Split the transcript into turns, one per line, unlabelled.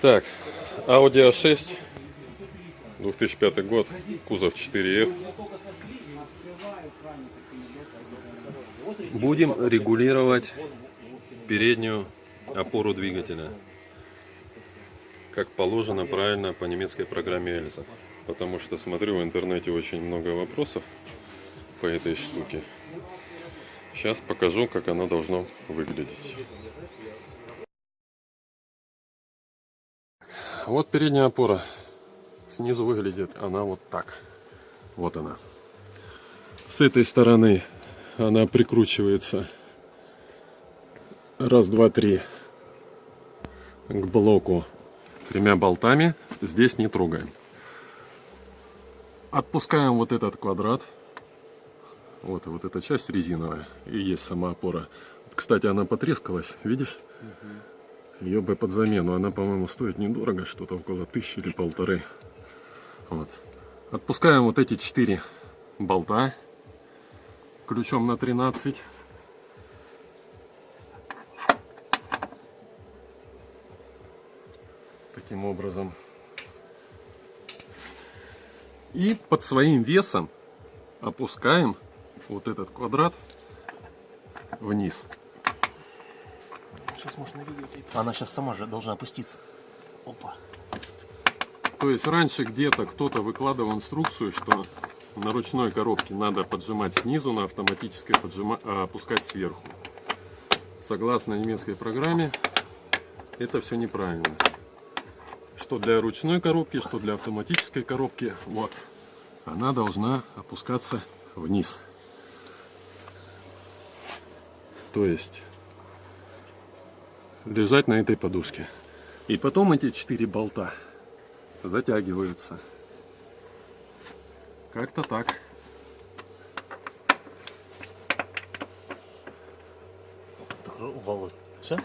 Так, Audi A6, 2005 год, кузов 4F. Будем регулировать переднюю опору двигателя. Как положено правильно по немецкой программе Эльза. Потому что смотрю в интернете очень много вопросов по этой штуке. Сейчас покажу, как оно должно выглядеть. Вот передняя опора. Снизу выглядит она вот так. Вот она. С этой стороны она прикручивается раз, два, три к блоку тремя болтами. Здесь не трогаем. Отпускаем вот этот квадрат. Вот, вот эта часть резиновая. И есть сама опора. Кстати, она потрескалась, видишь? Ее бы под замену. Она, по-моему, стоит недорого, что-то около тысячи или полторы. Вот. Отпускаем вот эти четыре болта ключом на 13. Таким образом. И под своим весом опускаем вот этот квадрат вниз.
Сейчас можно видеть. Она сейчас сама же должна опуститься. Опа.
То есть раньше где-то кто-то выкладывал инструкцию, что на ручной коробке надо поджимать снизу, на автоматической поджима... а, опускать сверху. Согласно немецкой программе, это все неправильно. Что для ручной коробки, что для автоматической коробки. Вот. Она должна опускаться вниз. То есть лежать на этой подушке. И потом эти четыре болта затягиваются. Как-то так.
Володь, все?